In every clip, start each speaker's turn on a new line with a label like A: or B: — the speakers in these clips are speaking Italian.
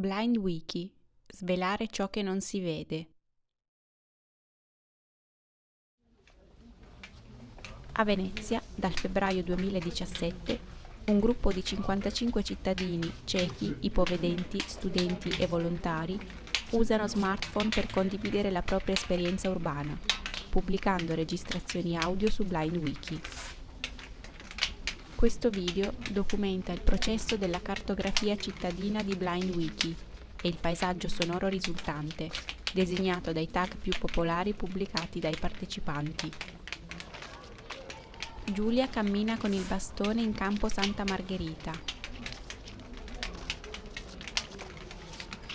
A: Blind Wiki. Svelare ciò che non si vede. A Venezia, dal febbraio 2017, un gruppo di 55 cittadini ciechi, ipovedenti, studenti e volontari usano smartphone per condividere la propria esperienza urbana, pubblicando registrazioni audio su Blind Wiki. Questo video documenta il processo della cartografia cittadina di Blind Wiki e il paesaggio sonoro risultante, designato dai tag più popolari pubblicati dai partecipanti. Giulia cammina con il bastone in campo Santa Margherita.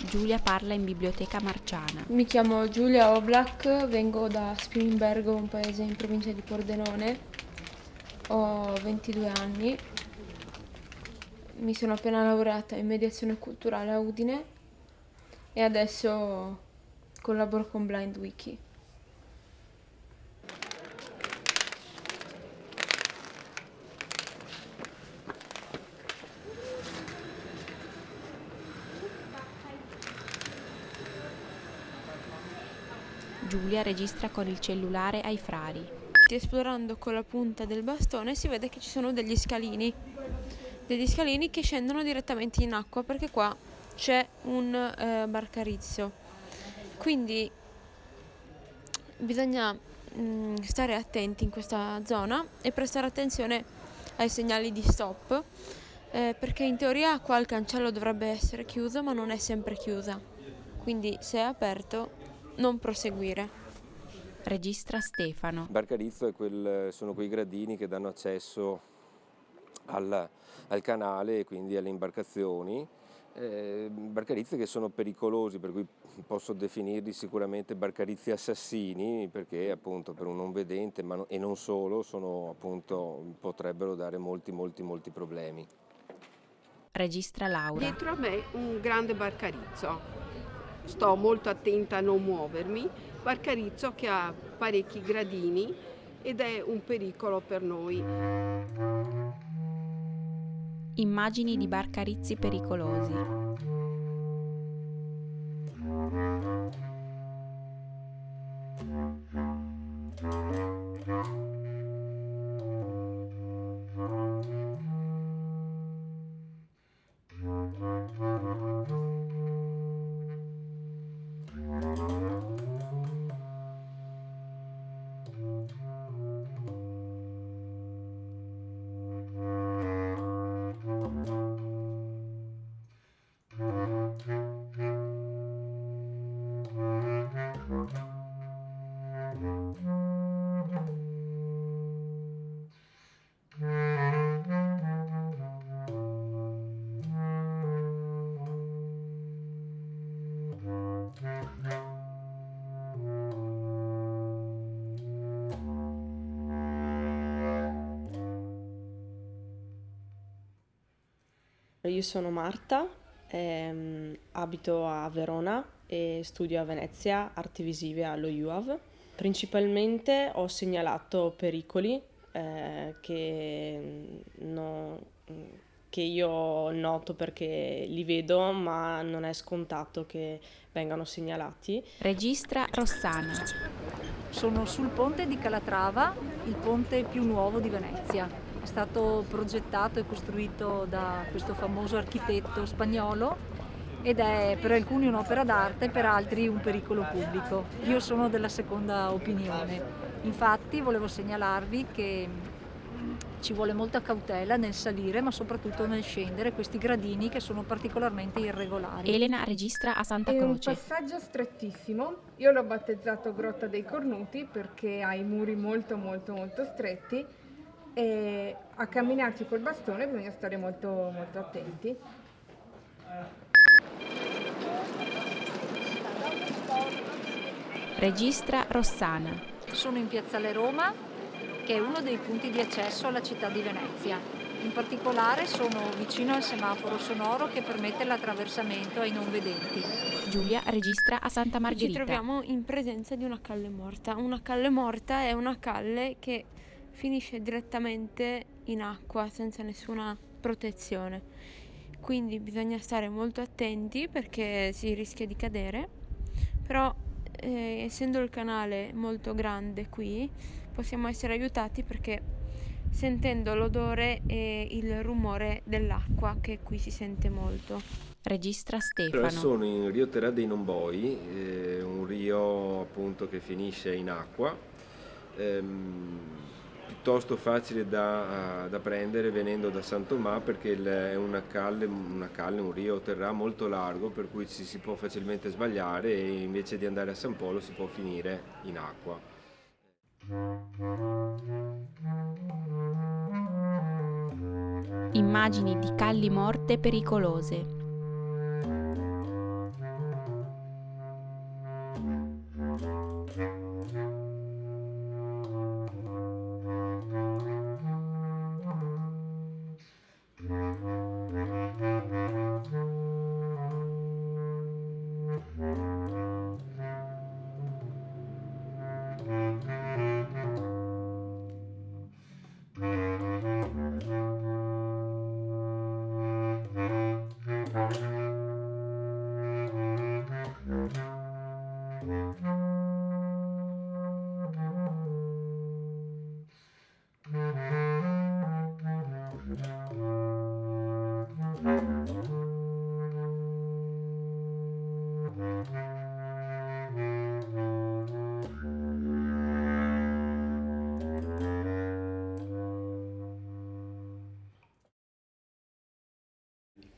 A: Giulia parla in biblioteca marciana.
B: Mi chiamo Giulia Oblak, vengo da Spilimbergo, un paese in provincia di Pordenone. Ho 22 anni. Mi sono appena laureata in mediazione culturale a Udine e adesso collaboro con Blind Wiki.
A: Giulia registra con il cellulare ai frari.
B: Esplorando con la punta del bastone si vede che ci sono degli scalini, degli scalini che scendono direttamente in acqua perché qua c'è un eh, barcarizzo. Quindi bisogna mh, mm, stare attenti in questa zona e prestare attenzione ai segnali di stop eh, perché in teoria qua il cancello dovrebbe essere chiuso ma non è sempre chiusa. Quindi se è aperto non proseguire.
A: Registra Stefano.
C: Barcarizzo quel, sono quei gradini che danno accesso al, al canale e quindi alle imbarcazioni. Eh, barcarizzi che sono pericolosi, per cui posso definirli sicuramente barcarizzi assassini, perché appunto per un non vedente ma no, e non solo sono, appunto, potrebbero dare molti molti molti problemi.
A: Registra Laura.
D: Dietro a me un grande barcarizzo sto molto attenta a non muovermi, Barcarizzo che ha parecchi gradini ed è un pericolo per noi.
A: Immagini di barcarizzi pericolosi.
E: Io sono Marta, ehm, abito a Verona e studio a Venezia arti visive allo UAV. Principalmente ho segnalato pericoli eh, che, no, che io noto perché li vedo, ma non è scontato che vengano segnalati.
A: Registra Rossana.
F: Sono sul ponte di Calatrava, il ponte più nuovo di Venezia è stato progettato e costruito da questo famoso architetto spagnolo ed è per alcuni un'opera d'arte, per altri un pericolo pubblico. Io sono della seconda opinione. Infatti volevo segnalarvi che ci vuole molta cautela nel salire ma soprattutto nel scendere questi gradini che sono particolarmente irregolari.
A: Elena registra a Santa Croce.
G: È un passaggio strettissimo, io l'ho battezzato Grotta dei Cornuti perché ha i muri molto molto molto stretti e a camminarci col bastone bisogna stare molto, molto attenti.
A: Registra Rossana.
F: Sono in Piazzale Roma, che è uno dei punti di accesso alla città di Venezia. In particolare sono vicino al semaforo sonoro che permette l'attraversamento ai non vedenti.
A: Giulia registra a Santa Margherita.
B: Ci troviamo in presenza di una calle morta. Una calle morta è una calle che finisce direttamente in acqua senza nessuna protezione. quindi bisogna stare molto attenti perché si rischia di cadere, però eh, essendo il canale molto grande qui possiamo essere aiutati perché sentendo l'odore e il rumore dell'acqua che qui si sente molto.
A: Registra Stefano.
C: sono in Rio Terra dei Nomboi, eh, un rio appunto che finisce in acqua, ehm, piuttosto facile da, da prendere venendo da San Tomà perché è una calle, una calle, un rio terra molto largo per cui ci si può facilmente sbagliare e invece di andare a San Polo si può finire in acqua.
A: Immagini di calli morte pericolose.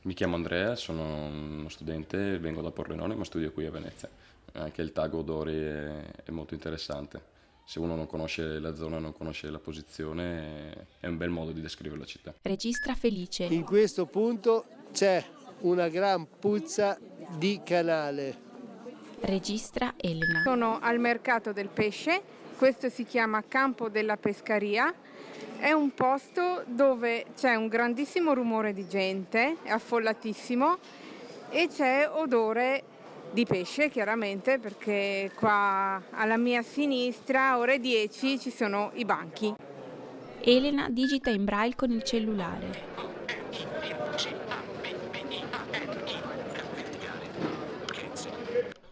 H: Mi chiamo Andrea, sono uno studente, vengo da Pordenone ma studio qui a Venezia. Anche il tag odori è, è molto interessante. Se uno non conosce la zona, non conosce la posizione, è un bel modo di descrivere la città.
A: Registra Felice.
I: In questo punto c'è una gran puzza di canale.
A: Registra Elena.
G: Sono al mercato del pesce, questo si chiama Campo della Pescaria. È un posto dove c'è un grandissimo rumore di gente, è affollatissimo e c'è odore di pesce chiaramente perché qua alla mia sinistra, ore 10, ci sono i banchi.
A: Elena digita in braille con il cellulare.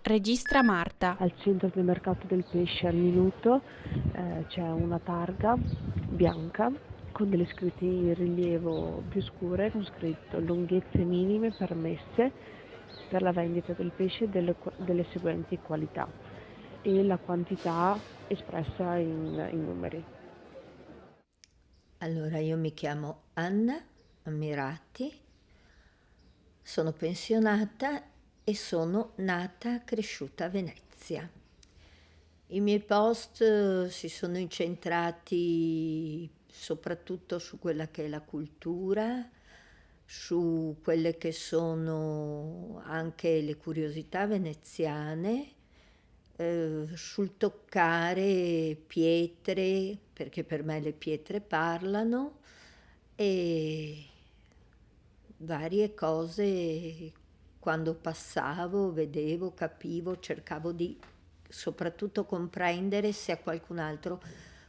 A: Registra Marta.
J: Al centro del mercato del pesce al minuto eh, c'è una targa bianca con delle scritte in rilievo più scure con scritto lunghezze minime permesse per la vendita del pesce delle, delle seguenti qualità e la quantità espressa in, in numeri.
K: Allora, io mi chiamo Anna Ammirati, sono pensionata e sono nata e cresciuta a Venezia. I miei post eh, si sono incentrati soprattutto su quella che è la cultura, su quelle che sono anche le curiosità veneziane, eh, sul toccare pietre, perché per me le pietre parlano, e varie cose quando passavo, vedevo, capivo, cercavo di soprattutto comprendere se a qualcun altro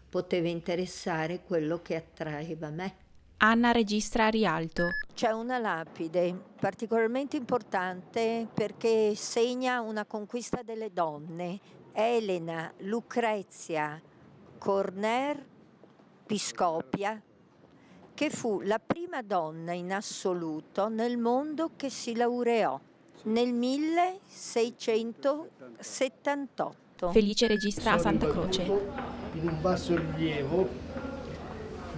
K: poteva interessare quello che attraeva me.
A: Anna registra a Rialto.
K: C'è una lapide particolarmente importante perché segna una conquista delle donne. Elena Lucrezia Corner Piscopia, che fu la prima donna in assoluto nel mondo che si laureò nel 1678.
A: Felice registra a Santa Croce.
I: In un basso rilievo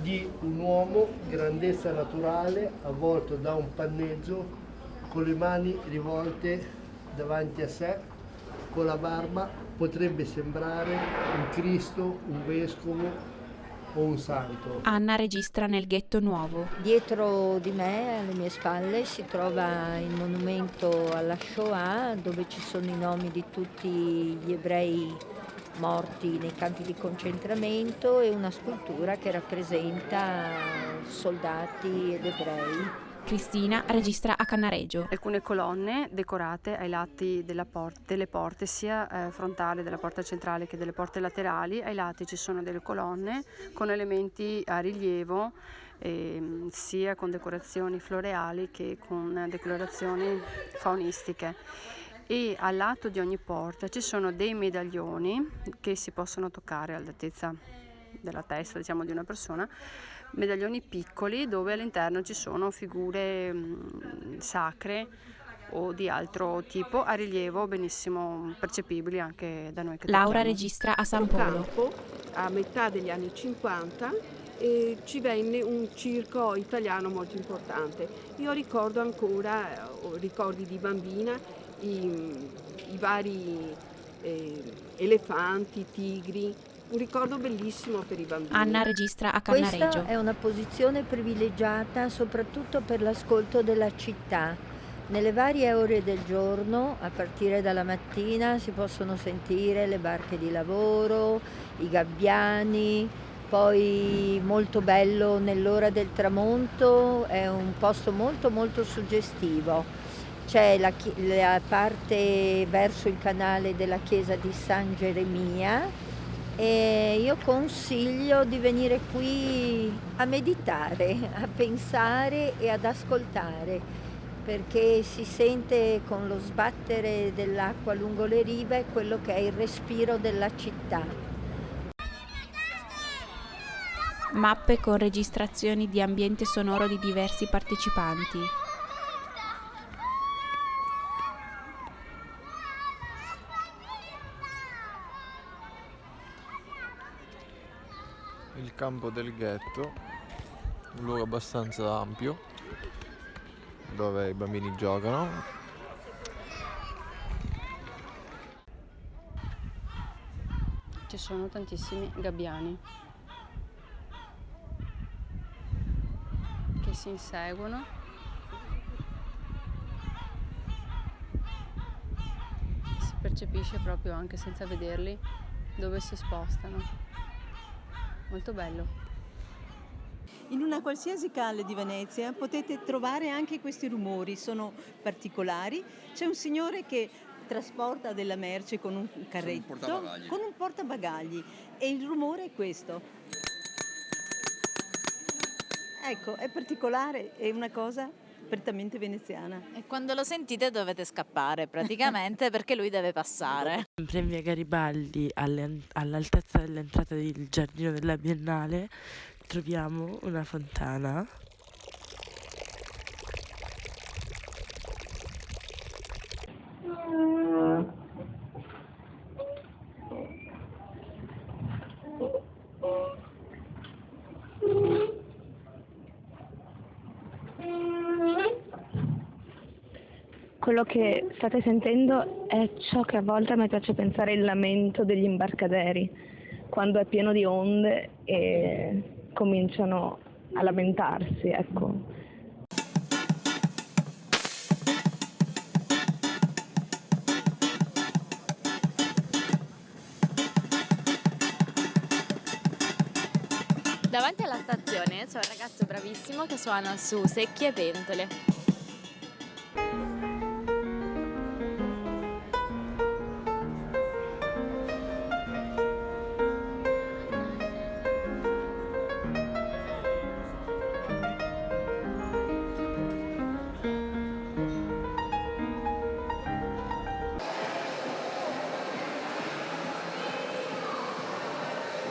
I: di un uomo grandezza naturale avvolto da un panneggio con le mani rivolte davanti a sé, con la barba, potrebbe sembrare un Cristo, un vescovo o un santo.
A: Anna registra nel ghetto nuovo.
K: Dietro di me, alle mie spalle, si trova il monumento alla Shoah dove ci sono i nomi di tutti gli ebrei morti nei campi di concentramento e una scultura che rappresenta soldati ed ebrei.
A: Cristina registra a Cannareggio.
L: Alcune colonne decorate ai lati della por- delle porte, sia eh, frontale della porta centrale che delle porte laterali. Ai lati ci sono delle colonne con elementi a rilievo ehm, sia con decorazioni floreali che con decorazioni faunistiche e al lato di ogni porta ci sono dei medaglioni che si possono toccare all'altezza della testa diciamo, di una persona, medaglioni piccoli dove all'interno ci sono figure mh, sacre o di altro tipo a rilievo benissimo percepibili anche da noi che
A: Laura
L: tocchiamo.
A: registra a San Polo.
D: campo a metà degli anni 50 e ci venne un circo italiano molto importante. Io ricordo ancora, eh, ho ricordi di bambina, i, i vari eh, elefanti, tigri, un ricordo bellissimo per i bambini.
A: Anna registra a
K: Questa
A: Cannareggio.
K: è una posizione privilegiata soprattutto per l'ascolto della città. Nelle varie ore del giorno, a partire dalla mattina, si possono sentire le barche di lavoro, i gabbiani, poi molto bello nell'ora del tramonto, è un posto molto molto suggestivo. C'è la, la parte verso il canale della chiesa di San Geremia e io consiglio di venire qui a meditare, a pensare e ad ascoltare perché si sente con lo sbattere dell'acqua lungo le rive quello che è il respiro della città.
A: Mappe con registrazioni di ambiente sonoro di diversi partecipanti.
M: Campo del ghetto, un luogo abbastanza ampio dove i bambini giocano.
L: Ci sono tantissimi gabbiani che si inseguono. Si percepisce proprio anche senza vederli dove si spostano. Molto bello.
N: In una qualsiasi calle di Venezia potete trovare anche questi rumori, sono particolari. C'è un signore che trasporta della merce con un carretto, con un portabagagli e il rumore è questo. Ecco, è particolare, è una cosa prettamente veneziana.
O: E quando lo sentite dovete scappare praticamente perché lui deve passare.
P: Sempre in via Garibaldi, all'altezza dell'entrata del giardino della Biennale, troviamo una fontana.
J: Quello che state sentendo è ciò che a volte a me piace pensare il lamento degli imbarcaderi, quando è pieno di onde e cominciano a lamentarsi, ecco.
Q: Davanti alla stazione c'è un ragazzo bravissimo che suona su secchie e pentole.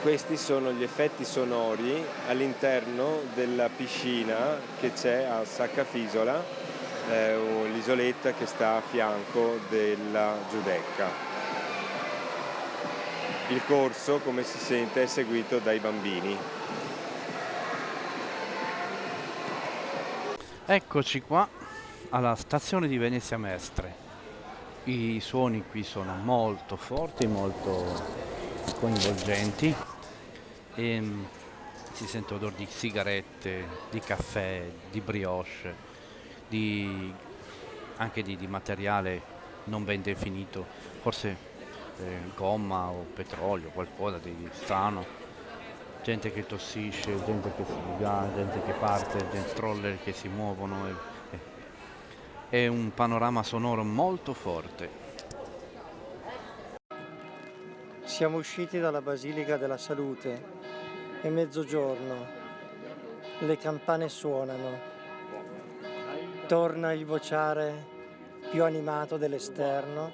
C: Questi sono gli effetti sonori all'interno della piscina che c'è a Saccafisola, eh, l'isoletta che sta a fianco della Giudecca. Il corso, come si sente, è seguito dai bambini.
R: Eccoci qua alla stazione di Venezia Mestre. I suoni qui sono molto forti, molto coinvolgenti e mm, si sente odore di sigarette, di caffè, di brioche, di- anche di, di materiale non ben definito, forse eh, gomma o petrolio, qualcosa di strano. Gente che tossisce, gente che si divia, gente che parte, gente stroller che si muovono. e- e- è un panorama sonoro molto forte.
S: Siamo usciti dalla Basilica della Salute, è mezzogiorno
T: le campane suonano, torna il vociare più animato dell'esterno,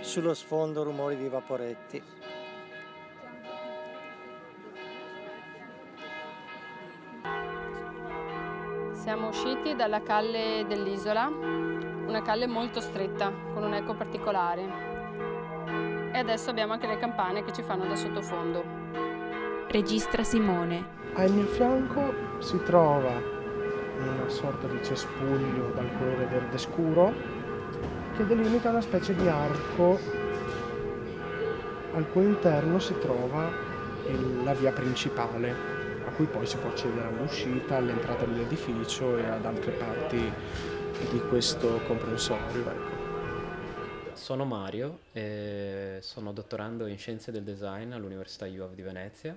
T: sullo sfondo rumori di vaporetti.
L: Siamo usciti dalla calle dell'isola, una calle molto stretta, con un eco particolare. E adesso abbiamo anche le campane che ci fanno da sottofondo.
A: Registra Simone.
S: Al mio fianco si trova una sorta di cespuglio dal colore verde scuro che delimita una specie di arco al cui interno si trova il- la via principale a cui poi si può accedere all'uscita, all'entrata dell'edificio e ad altre parti di questo comprensorio. ecco.
U: Sono Mario e sono dottorando in Scienze del Design all'Università UAV di Venezia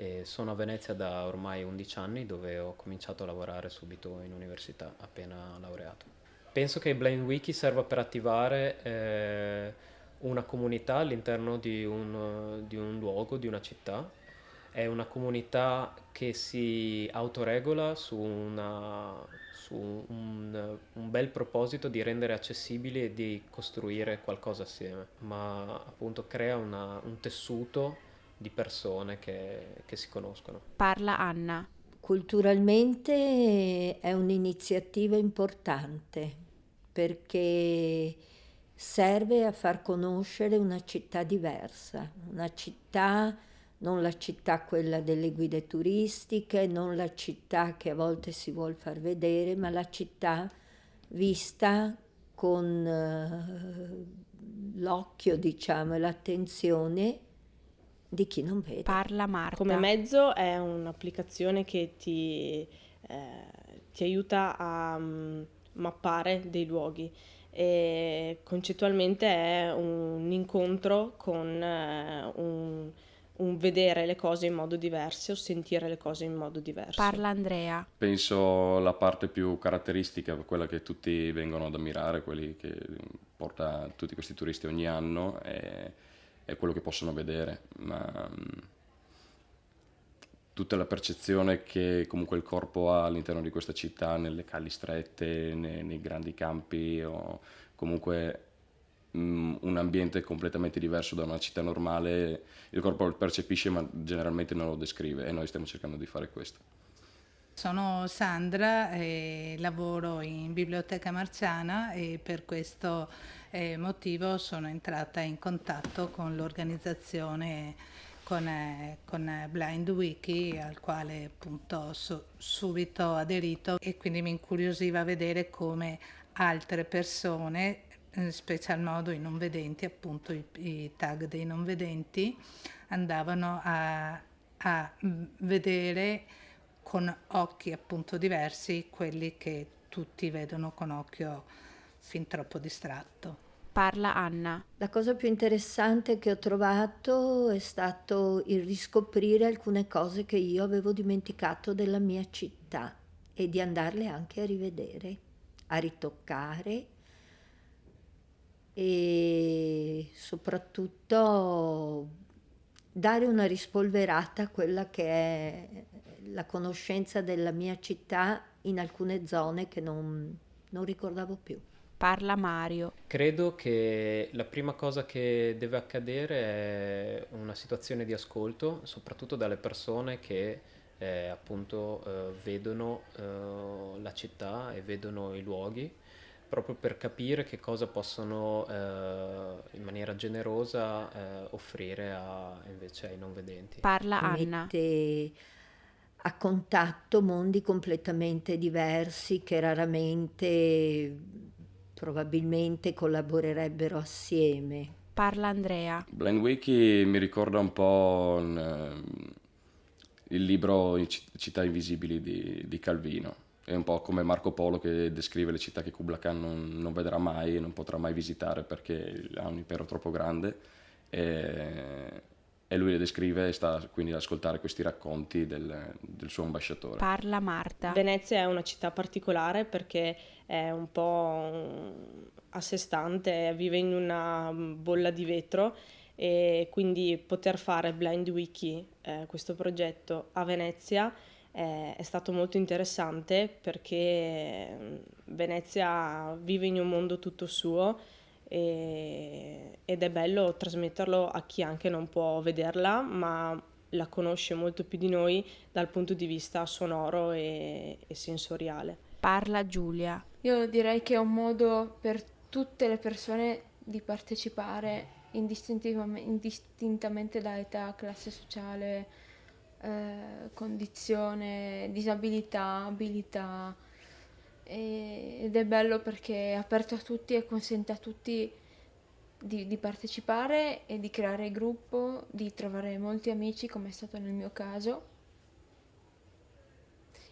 U: e sono a Venezia da ormai 11 anni dove ho cominciato a lavorare subito in università appena laureato. Penso che Blind Wiki serva per attivare eh, una comunità all'interno di un, di un luogo, di una città. È una comunità che si autoregola su, una, su un, un bel proposito di rendere accessibili e di costruire qualcosa assieme, ma appunto crea una- un tessuto di persone che, che si conoscono.
A: Parla Anna.
K: Culturalmente è un'iniziativa importante perché serve a far conoscere una città diversa, una città, non la città quella delle guide turistiche, non la città che a volte si vuol far vedere, ma la città vista con eh, l'occhio, diciamo, e l'attenzione di chi non vede.
A: Parla Marta.
E: Come mezzo è un'applicazione che ti, eh, ti aiuta a mm, mappare dei luoghi e concettualmente è un incontro con eh, un, un vedere le cose in modo diverso o sentire le cose in modo diverso.
A: Parla Andrea.
H: Penso la parte più caratteristica, quella che tutti vengono ad ammirare, quelli che porta tutti questi turisti ogni anno, è, è quello che possono vedere, ma mm, tutta la percezione che comunque il corpo ha all'interno di questa città, nelle calli strette, nei, nei grandi campi o comunque mm, un ambiente completamente diverso da una città normale, il corpo lo percepisce ma generalmente non lo descrive e noi stiamo cercando di fare questo.
V: Sono Sandra e lavoro in Biblioteca Marciana e per questo eh, motivo sono entrata in contatto con l'organizzazione con, eh, con Blind Wiki al quale appunto ho su- subito aderito e quindi mi incuriosiva vedere come altre persone, in special modo i non vedenti, appunto i, i tag dei non vedenti, andavano a, a mm, vedere con occhi appunto diversi quelli che tutti vedono con occhio fin troppo distratto.
A: Parla Anna.
K: La cosa più interessante che ho trovato è stato il riscoprire alcune cose che io avevo dimenticato della mia città e di andarle anche a rivedere, a ritoccare e soprattutto dare una rispolverata a quella che è la conoscenza della mia città in alcune zone che non, non ricordavo più.
A: Parla Mario.
U: Credo che la prima cosa che deve accadere è una situazione di ascolto, soprattutto dalle persone che eh, appunto eh, vedono eh, la città e vedono i luoghi, proprio per capire che cosa possono eh, in maniera generosa eh, offrire a, invece ai non vedenti.
A: Parla Anna.
K: mette a contatto mondi completamente diversi che raramente probabilmente collaborerebbero assieme.
A: Parla Andrea.
H: Blind Wiki mi ricorda un po' un, ehm, il libro Città Invisibili di, di Calvino. È un po' come Marco Polo che descrive le città che Kubla Khan non, non vedrà mai e non potrà mai visitare perché ha un impero troppo grande. E, e lui le descrive e sta quindi ad ascoltare questi racconti del, del suo ambasciatore.
A: Parla Marta.
E: Venezia è una città particolare perché è un po' a sé stante, vive in una bolla di vetro e quindi poter fare Blind Wiki, eh, questo progetto a Venezia, eh, è stato molto interessante perché mm, Venezia vive in un mondo tutto suo e, ed è bello trasmetterlo a chi anche non può vederla, ma la conosce molto più di noi dal punto di vista sonoro e, e sensoriale.
A: Parla Giulia.
B: Io direi che è un modo per tutte le persone di partecipare indistintamente da età, classe sociale, eh, condizione, disabilità, abilità. Ed è bello perché è aperto a tutti e consente a tutti di, di, partecipare e di creare gruppo, di trovare molti amici come è stato nel mio caso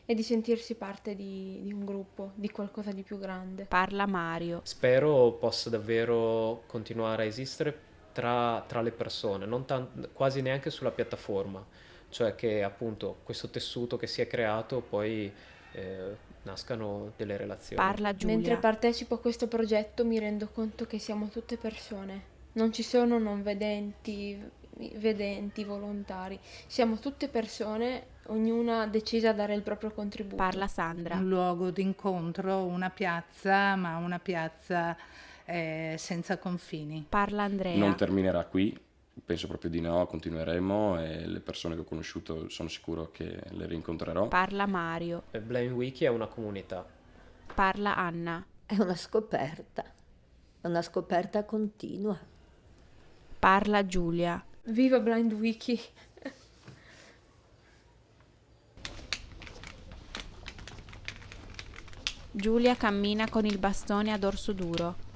B: e di sentirsi parte di, di, un gruppo, di qualcosa di più grande.
A: Parla Mario.
U: Spero possa davvero continuare a esistere tra, tra le persone, non tan- quasi neanche sulla piattaforma, cioè che appunto questo tessuto che si è creato poi eh, nascano delle relazioni.
A: Parla Giulia.
B: Mentre partecipo a questo progetto mi rendo conto che siamo tutte persone, non ci sono non vedenti, vedenti, volontari, siamo tutte persone ognuna decisa a dare il proprio contributo.
A: Parla Sandra.
V: Un luogo d'incontro, una piazza, ma una piazza eh, senza confini.
A: Parla Andrea.
H: Non terminerà qui, penso proprio di no, continueremo e le persone che ho conosciuto sono sicuro che le rincontrerò.
A: Parla Mario.
U: Blind Wiki è una comunità.
A: Parla Anna.
K: È una scoperta, una scoperta continua.
A: Parla Giulia.
B: Viva Blind Wiki!
A: Giulia cammina con il bastone a dorso duro.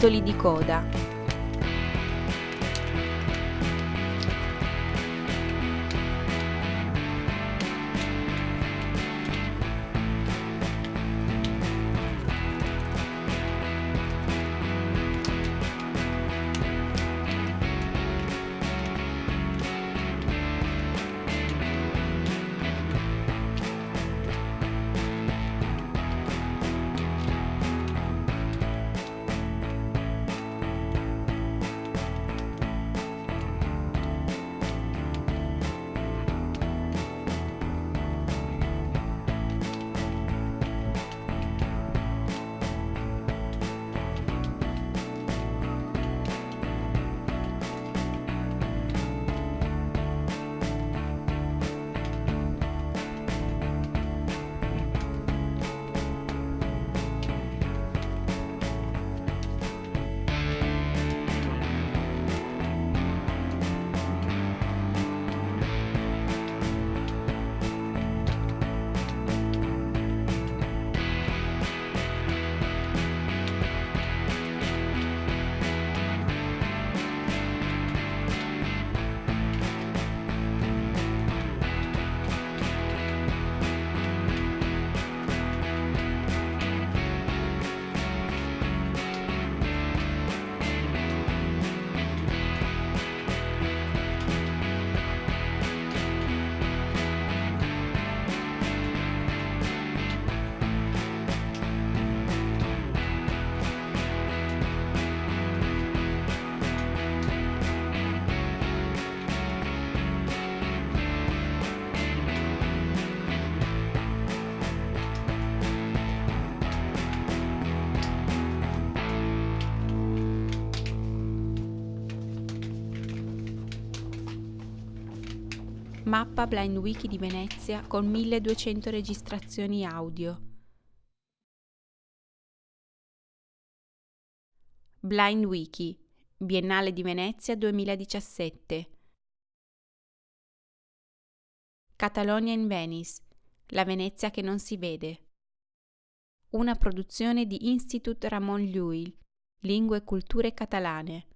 A: Titoli di coda. Mappa Blind Wiki di Venezia con 1200 registrazioni audio. Blind Wiki, Biennale di Venezia 2017. Catalonia in Venice, la Venezia che non si vede. Una produzione di Institut Ramon Llull, Lingue e Culture Catalane.